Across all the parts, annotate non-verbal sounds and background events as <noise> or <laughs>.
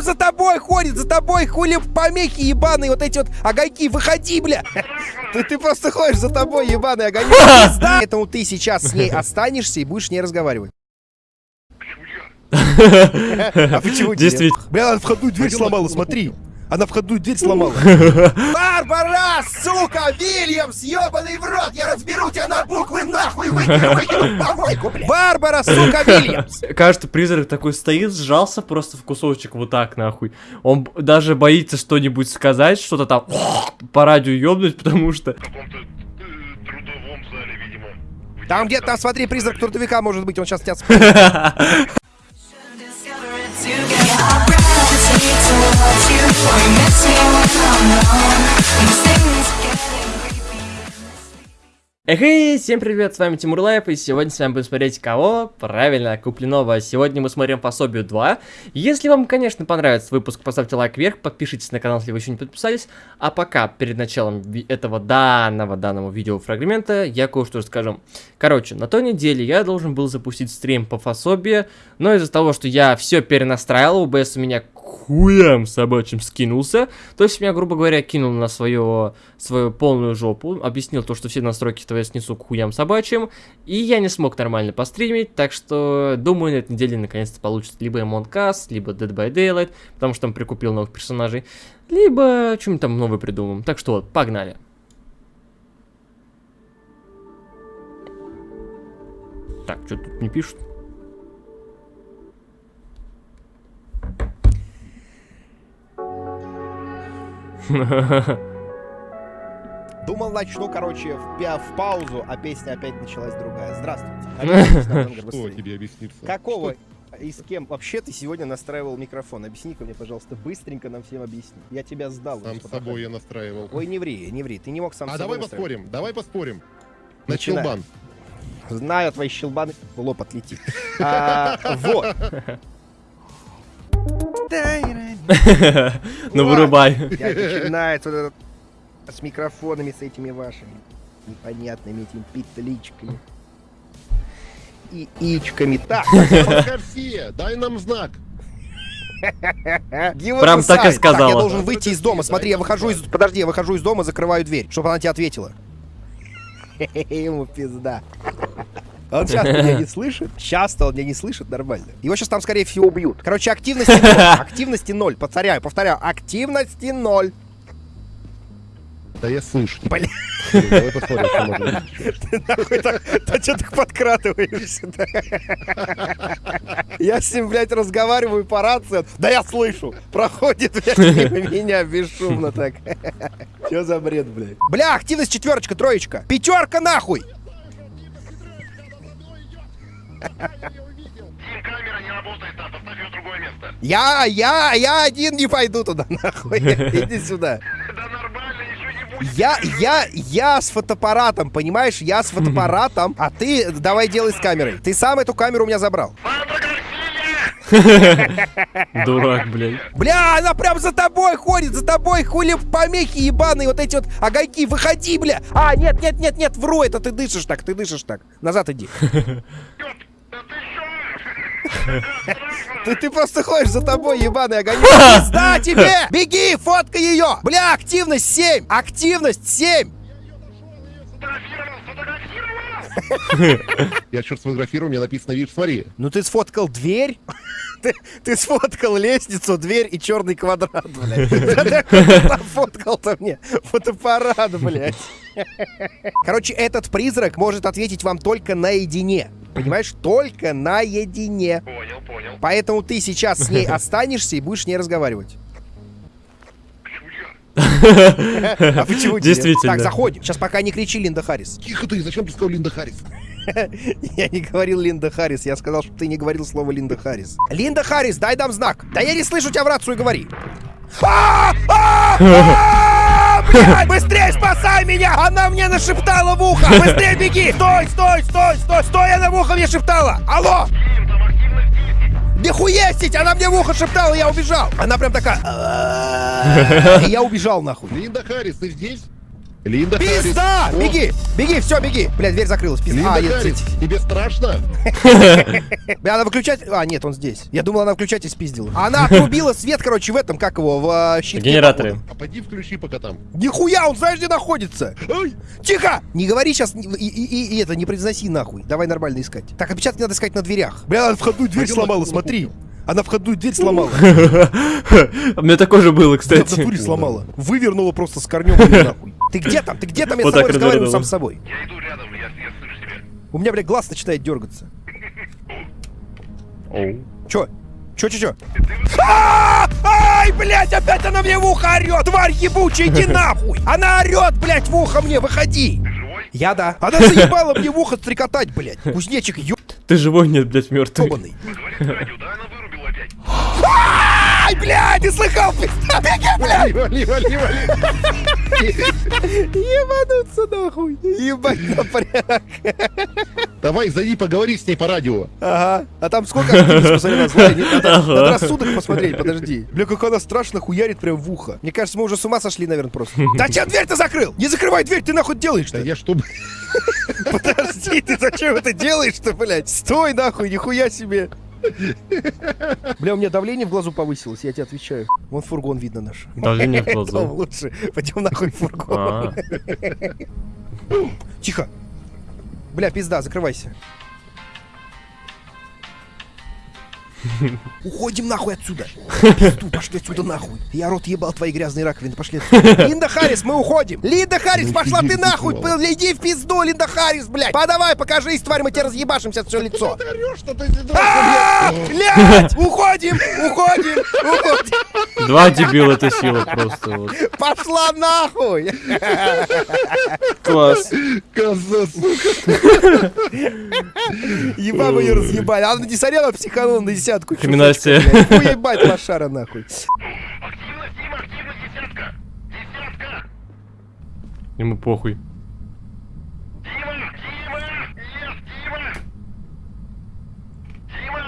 прям за тобой ходит, за тобой хули помехи ебаные, вот эти вот огоньки, выходи, бля. <laughs> Ты, ты просто ходишь за тобой, ебаный огонек. <laughs> Поэтому ты сейчас с ней останешься и будешь с ней разговаривать. <laughs> А почему Действительно. Бля, она входную дверь сломала, смотри. Она входную дверь сломала. <laughs> Барбара, сука, Вильямс, ебаный в рот, я разберу тебя на буквы нахуй, выкину, помойку. Барбара, сука, Вильямс. <laughs> Кажется, призрак такой стоит, сжался просто в кусочек вот так нахуй. Он даже боится что-нибудь сказать, что-то там <laughs> по радио ёбнуть, потому что... каком-то э, Там где-то, там, смотри, призрак трудовика может быть, он сейчас тебя Эй, всем привет, с вами Тимур Life, и сегодня с вами будем смотреть кого? Правильно, Куплинова. Сегодня мы смотрим пособие 2. Если вам, конечно, понравится выпуск, поставьте лайк вверх, подпишитесь на канал, если вы еще не подписались. А пока, перед началом этого данного, данного видеофрагмента, я кое-что расскажу. Короче, на той неделе я должен был запустить стрим по пособию, но из-за того, что я все перенастраивал, OBS у меня хуям собачьим скинулся. То есть меня, грубо говоря, кинул на свою, свою полную жопу, объяснил то, что все настройки я снесу к хуям собачьим, и я не смог нормально постримить, так что думаю, на этой неделе наконец-то получится либо Us, либо Dead by Daylight, потому что там прикупил новых персонажей, либо что-нибудь там новое придумаем. Так что вот, погнали. Так, что тут не пишут? <laughs> Думал, начну, короче, в, в паузу, а песня опять началась другая. Здравствуйте. <laughs> Что тебе объяснится? Какого и с кем вообще ты сегодня настраивал микрофон? Объясни-ка мне, пожалуйста, быстренько нам всем объясни. Я тебя сдал. Сам с собой я настраивал. Ой, не ври, не ври. Ты не мог сам а давай поспорим, давай поспорим. На челбан. Знаю твои щелбаны. В лоб отлетит. <laughs> А, Вот. Ну вырубай. Начинается вот этот с микрофонами, с этими вашими непонятными этими петличками. И ичками. Так, <laughs> Гарсия, дай нам знак. Прям так и Савин. сказала. я должен выйти из дома. Смотри, я выхожу из... Подожди, я выхожу из дома, закрываю дверь, чтобы она тебе ответила. <laughs> Ему пизда. Он сейчас меня не слышит. Часто он меня не слышит нормально. Его сейчас там, скорее всего, убьют. Короче, активности ноль. <laughs> Активности ноль. Повторяю, повторяю. Активности ноль. Да я слышу. Бля. Давай посмотрим, что можно. <laughs> Ты нахуй так, да что ты подкрадываешься да? Я с ним, блядь, разговариваю по рации. Да я слышу. Проходит, блядь, <laughs> меня бесшумно так. Что за бред, блядь? Бля, активность четверочка, троечка. Пятерка нахуй. Камера не работает там, поставь ее в другое место. Я, я, я один не пойду туда, <laughs> нахуй. Иди сюда. Да нормально, еще не будет. Я, я, я с фотоаппаратом, понимаешь? Я с фотоаппаратом, а ты давай делай с камерой. Ты сам эту камеру у меня забрал. Фотография! Дурак, блядь. Бля, она прям за тобой ходит, за тобой хули помехи ебаные, вот эти вот огоньки, выходи, бля. А, нет, нет, нет, нет, вру, это ты дышишь так, ты дышишь так. Назад иди. <laughs> Ты? Ты, просто ходишь за тобой, ебаный огонек. <laughs> Пизда тебе! Беги, фоткай ее! Бля, активность 7! Активность 7! Сфотографировал, сфотографировал! Я черт сфотографировал, мне написано, видишь, смотри. Ну ты сфоткал дверь? <laughs> Ты, ты сфоткал лестницу, дверь и черный квадрат, блядь. Фоткал-то мне фотоаппарат, блядь. Короче, этот призрак может ответить вам только наедине. Понимаешь? Только наедине. Понял, понял. Поэтому ты сейчас с ней <laughs> останешься и будешь с ней разговаривать. Почему я? А почему? Действительно. Так, заходим. Сейчас пока не кричи, Линда Харрис. Тихо ты, зачем ты сказал Линда Харрис? <laughs> Я не говорил Линда Харрис, я сказал, что ты не говорил слово Линда Харрис. Линда Харрис, дай дам знак. Да я не слышу тебя в рацию, говори. <laughs> Блядь, Быстрее спасай меня! Она мне нашептала в ухо! Быстрее беги! Стой, стой, стой, стой, стой! Она в ухо мне шептала! Алло! Тим, там активность 10. Нихуестить! Она мне в ухо шептала, я убежал! Она прям такая... И я убежал нахуй. Линда Харрис, ты здесь? Линда Харрис. Пизда! О, Беги! Беги, все, беги! Бля, дверь закрылась. Пизда. Линда А, нет, Харрис, т- тебе страшно? <laughs> Бля, она выключать... А, нет, он здесь. Я думал, она включатель спиздила. Она отрубила свет, короче, в этом, как его, в а, щитке. Генераторы. походу. А пойди включи пока там. Нихуя, он знаешь, где находится? Тихо! Не говори сейчас и, и- и- и это, не произноси нахуй. Давай нормально искать. Так, отпечатки надо искать на дверях. Бля, входную дверь сломала, смотри. Она входную дверь сломала. <laughs> У меня такое же было, в кстати. натуре сломала. Вывернула просто с корнем нахуй. <laughs> Ты где там? Ты где там? Я с тобой разговариваю сам с собой. Я иду рядом, я, слышу тебя. У меня, блядь, глаз начинает дергаться. Чё? Чё, чё, чё? <laughs> Ай, блядь, опять она мне в ухо орёт! Тварь ебучая, иди нахуй! Она орёт, блядь, в ухо мне, выходи! Ты живой? Я да. Она заебала мне в ухо стрекотать, блядь. Кузнечик Ты живой, нет, блядь, мертвый. ёбаный. Ай, блядь, ты слыхал, пизда, беги, блядь! Вали, вали, вали. Ебануться нахуй. Ебать напряг. Давай, зайди, поговори с ней по радио. Ага. А там сколько посмотри, на злая. Нет, Надо, рассудок посмотреть, подожди. Бля, как она страшно хуярит прям в ухо. Мне кажется, мы уже с ума сошли, наверное, просто. Да че дверь ты закрыл? Не закрывай дверь, ты нахуй делаешь-то? Да я чтобы... Подожди, ты зачем это делаешь-то, блядь? Стой нахуй, нихуя себе. Бля, у меня давление в глазу повысилось, я тебе отвечаю. Вон фургон видно наш. Давление в глазу. лучше. Пойдем нахуй фургон. А, Тихо. Бля, пизда, закрывайся. <laughs> Уходим нахуй отсюда. <laughs> Пизду, пошли отсюда нахуй. Я рот ебал твои грязные раковины, пошли отсюда. <laughs> Линда Харрис, мы уходим. Линда Харрис, пошла ты нахуй. Иди в пизду, Линда Харрис, блядь. Подавай, покажись, тварь, мы тебе разъебашим сейчас все лицо. А, Блядь, уходим, уходим, уходим. Два дебила это сила просто. вот. Пошла нахуй. Класс. Коза, сука. Еба мы ее разъебали. Она не сорела, психанула на десятку. Блядь. <laughs> Уебать лошара нахуй. Активность, Дима, активность, десятка. Десятка. Ему похуй. Дима, Дима, yes, Дима. Дима,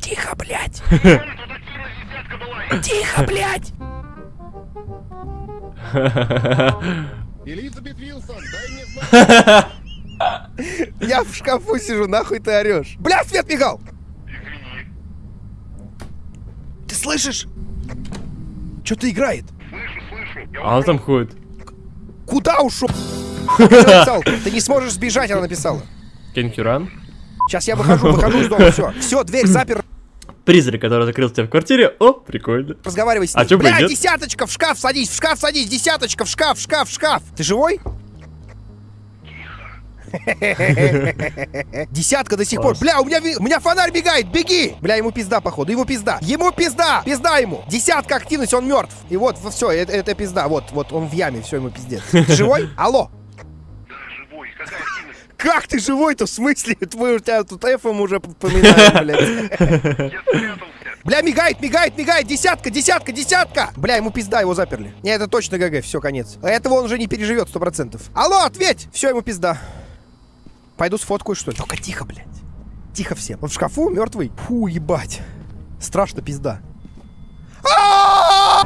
Тихо, блядь. Дима, тут активность, десятка была. Тихо, блядь. <laughs> Элизабет Вилсон, дай мне знак. <laughs> Я в шкафу сижу, нахуй ты орешь. Бля, свет мигал. Извини. Ты слышишь? Что-то играет. Слышу, слышу. Я А она там ходит. Куда ушел? <laughs> Ты не сможешь сбежать, она написала. Can you run? Сейчас я выхожу, выхожу из дома, все. Все, дверь запер. Призрак, который закрыл тебя в квартире. О, прикольно. Разговаривай с А чё бы и Бля, десяточка, в шкаф садись, в шкаф садись, десяточка, в шкаф, в шкаф, в шкаф. Ты живой? Десятка до сих пор. Бля, у меня, у меня фонарь бегает, беги! Бля, ему пизда, походу, ему пизда. Ему пизда, пизда ему. Десятка активность, он мертв. И вот, все, это, это пизда. Вот, вот, он в яме, все, ему пиздец. Ты живой? <laughs> Алло. Да, живой. Какая активность? Как ты живой-то, в смысле? <laughs> Твой у тебя тут эфом уже поминаю, блядь. <laughs> Бля, мигает, мигает, мигает, десятка, десятка, десятка! Бля, ему пизда, его заперли. Не, это точно ГГ, все, конец. Этого он уже не переживет, сто процентов. Алло, ответь! Все, ему пизда. Пойду сфоткаю, что ли? Только тихо, блядь. Тихо всем. Он в шкафу, мертвый? Фу, ебать. Страшно, пизда. А!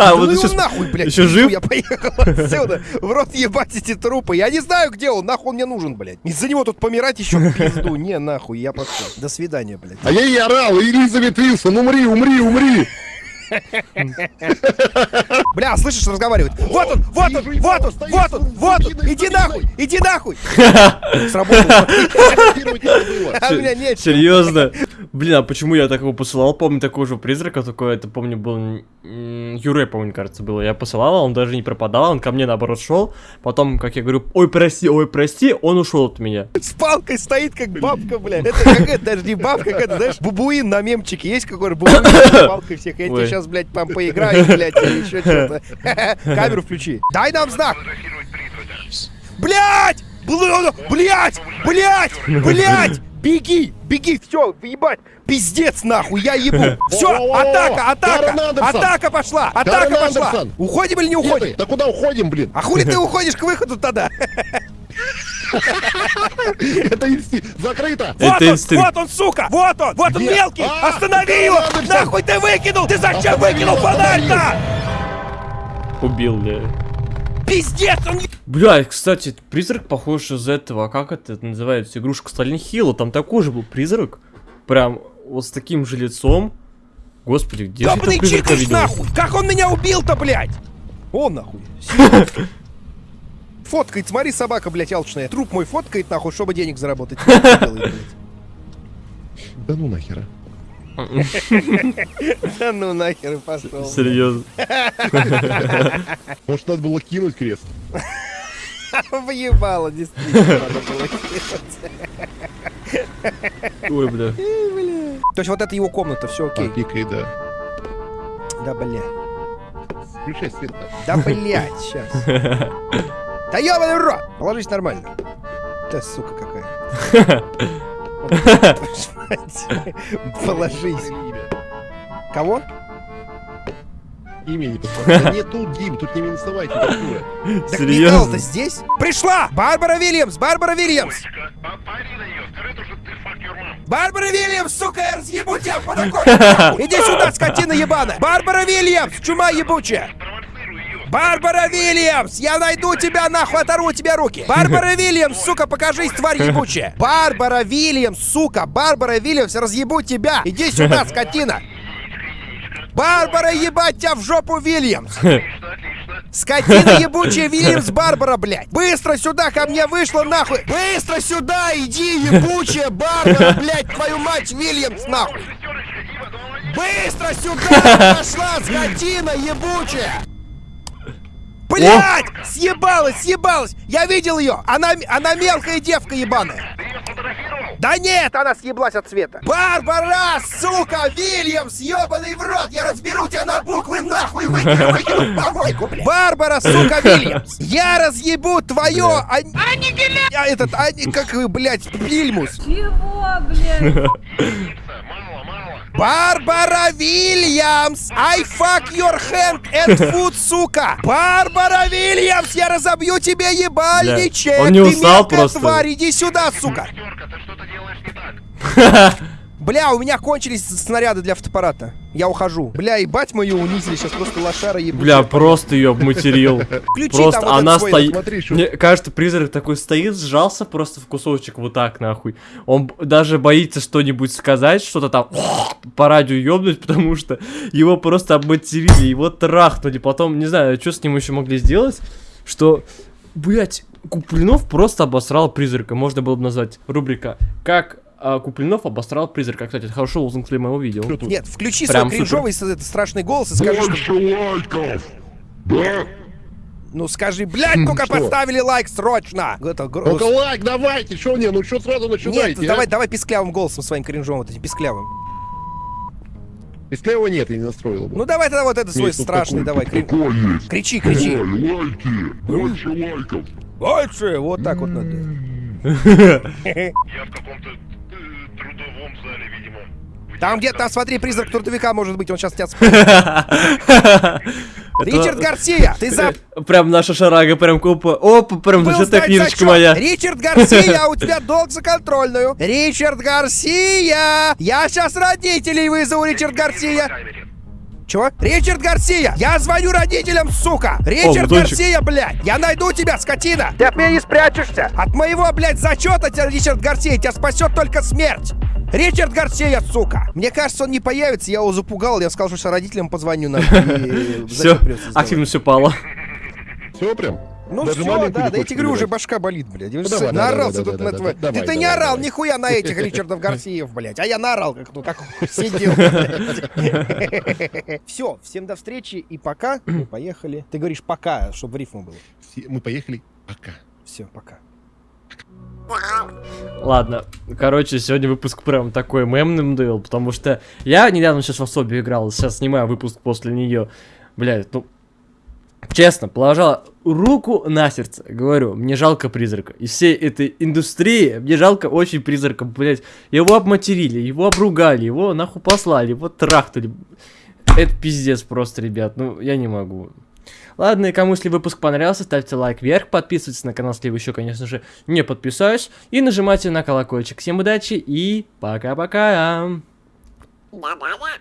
Ну вот его сейчас... нахуй, блядь. еще жив? Я поехал отсюда. В рот ебать эти трупы. Я не знаю, где он. Нахуй он мне нужен, блядь. Из-за него тут помирать еще в пизду. Не, нахуй, я пошел. До свидания, блядь. А я ей орал, Элизабет Вилсон, умри, умри, умри. Бля, слышишь, разговаривает. Вот он, вот он, вот он, вот он, вот он. Иди нахуй, иди нахуй. <laughs> Сработало. А. Серьезно? Блин, а почему я такого посылал? Помню такого же призрака, только это, помню, был... Юре, помню, кажется, было. Я посылал, а он даже не пропадал, он ко мне, наоборот, шел. Потом, как я говорю, ой, прости, ой, прости, он ушел от меня. С палкой стоит, как бабка, бля. Это как это, даже не бабка, это, знаешь, бубуин на мемчике есть какой-то бубуин с <coughs> палкой всех. Я тебе сейчас, блядь, там поиграю, блядь, или еще что-то. <laughs> Камеру включи. Дай нам знак. Блядь! Бл- Блядь! Блядь! Блядь! Беги! Беги! Все, ебать! Пиздец нахуй, я ебу! <laughs> Все, атака, атака! Атака пошла! Атака пошла! Уходим или не уходим? Да куда уходим, блин? А хули ты уходишь к выходу тогда? <laughs> Это инсти... Закрыто. Вот он, инстинкт. вот он, сука! Вот он! Вот он мелкий! А, Останови его! Нахуй ты выкинул! Ты зачем выкинул фонарь-то? Убил, бля. Пиздец, он... Бля, кстати, призрак похож из этого, а как это называется, игрушка Сталин Хилла, там такой же был призрак, прям вот с таким же лицом. Господи, где же я Ёбаный этого призрака видел? нахуй! Как он меня убил-то, блядь? Он нахуй. <laughs> Фоткает, смотри, собака, блядь, алчная. Труп мой фоткает, нахуй, чтобы денег заработать. <laughs> Да ну нахера. <laughs> Да ну нахер и пошел. Серьезно. Может, надо было кинуть крест? <laughs> Въебало, действительно, надо было делать. Ой, бля. То есть вот это его комната, все окей. А, пикай, да. Да, бля. Включай свет. да. Блядь, сейчас. <laughs> Да ёбаный рот! Положись нормально. Да, сука какая. <laughs> Положись. Кого? Имя не нет, тут Дим, тут не минусовая температура. <laughs> Так Серьезно? Здесь? Пришла! Барбара Вильямс! Барбара Вильямс! А. Барбара Вильямс, сука, я разъебу тебя по такой! <laughs> Иди сюда, скотина ебаная! Барбара Вильямс, чума ебучая! Барбара Вильямс! Я найду тебя, нахуй, оторву тебе руки! Барбара Вильямс, сука, покажись, тварь ебучая! Барбара Вильямс, сука! Барбара Вильямс, разъебу тебя! Иди сюда, скотина! Барбара, ебать тебя в жопу, Вильямс! Скотина ебучая Вильямс Барбара, блядь! Быстро сюда ко мне вышла, нахуй! Быстро сюда, иди, ебучая Барбара, блядь, твою мать, Вильямс, нахуй! Быстро сюда пошла, скотина ебучая! Блять! Съебалась, съебалась! Я видел ее! Она, она мелкая девка ебаная! Да нет, она съеблась от цвета! Барбара, сука, Вильямс, ебаный в рот! Я разберу тебя на буквы нахуй! Выкину, помойку, блядь! Барбара, сука, Вильямс! Я разъебу твое... А этот, ани... как вы, блядь, Вильмус! Чего, блядь? <laughs> Барбара Вильямс! I fuck your hand and foot, сука! Барбара Вильямс! Я разобью тебе ебальничек! Он не Ты устал мелкая просто. тварь, иди сюда, сука! <laughs> Бля, у меня кончились снаряды для фотоаппарата. Я ухожу. Бля, ебать мою унизили, сейчас просто лошара ебучая. Бля, просто ее обматерил. Просто вот она стоит. Мне кажется, призрак такой стоит, сжался просто в кусочек вот так нахуй. Он даже боится что-нибудь сказать, что-то там <laughs> по радио ёбнуть, потому что его просто обматерили, его трахнули. Потом, не знаю, что с ним еще могли сделать, что, блять, Куплинов просто обосрал призрака. Можно было бы назвать рубрика «Как а, Куплинов обосрал призрака». Кстати, это хорошо лозунг Клима его видел. Что тут? Нет, включи Прям свой кринжовый с- этот страшный голос и скажи, что... лайков. Да? Ну скажи, блядь, ну-ка Что? поставили лайк срочно! Это гро- Ну-ка лайк, давайте, что не, ну что сразу Нет, начинаете, давай, а? давай писклявым голосом своим кринжовым, вот этим писклявым. Его нет, я не настроил бы. Ну давай тогда вот это свой Есть тут страшный, давай, такой, крин... Какой есть? кричи, кричи. лайки. Больше лайков. Больше, вот так вот надо. <laughs> Я в каком-то Там где-то, там смотри, призрак трудовика может быть, он сейчас тебя... <laughs> Ричард Гарсия, ты за... Прям наша шарага, прям купа. Опа, прям знать книжечка моя. Ричард Гарсия, у <laughs> тебя долг за контрольную. Ричард Гарсия! Я сейчас родителей вызову, Ричард Гарсия. Чего? Ричард Гарсия! Я звоню родителям, сука! Ричард бутончик. Гарсия, блядь! Я найду тебя, скотина! Ты от меня не спрячешься! От моего, блядь, зачета тебя, Ричард Гарсия, тебя спасет только смерть! Ричард Гарсия, сука! Мне кажется, он не появится, я его запугал, я сказал, что родителям позвоню на... Все, активность упала. Все прям? Ну Даже все, да, да я тебе говорю, уже башка болит, блядь. Давай, да, наорался тут на давай, Ты ты не давай, орал давай. нихуя на этих Ричардов Гарсиев, блядь, а я наорал, как ну как <laughs> сидел. <laughs> Все, всем до встречи и пока. Мы <clears throat> поехали. Ты говоришь пока, чтобы в рифму было. Все, Мы поехали. Пока. Все, пока. Ладно, короче, сегодня выпуск прям такой мемным был, потому что я недавно сейчас в особе играл, сейчас снимаю выпуск после нее. Блядь, ну, честно, положа руку на сердце, говорю, мне жалко призрака. Из всей этой индустрии мне жалко очень призрака, блядь. Его обматерили, его обругали, его нахуй послали, его трахнули. Это пиздец просто, ребят, ну, я не могу. Ладно, и кому если выпуск понравился, ставьте лайк вверх, подписывайтесь на канал, если вы еще, конечно же, не подписались, и нажимайте на колокольчик. Всем удачи и пока-пока! Да-да-да!